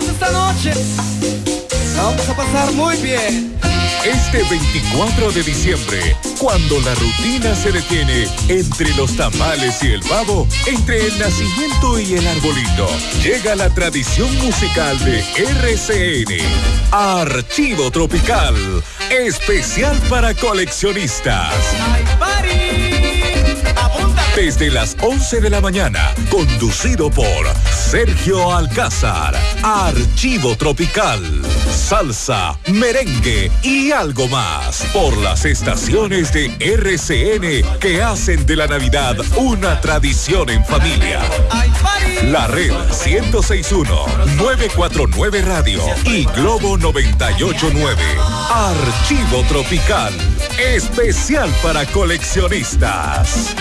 noche vamos a pasar muy bien. Este 24 de diciembre, cuando la rutina se detiene entre los tamales y el pavo, entre el nacimiento y el arbolito, llega la tradición musical de RCN. Archivo Tropical, especial para coleccionistas. Desde las 11 de la mañana, conducido por Sergio Alcázar. Archivo Tropical, salsa, merengue y algo más. Por las estaciones de RCN que hacen de la Navidad una tradición en familia. La red 1061, 949 Radio y Globo 989. Archivo Tropical, especial para coleccionistas.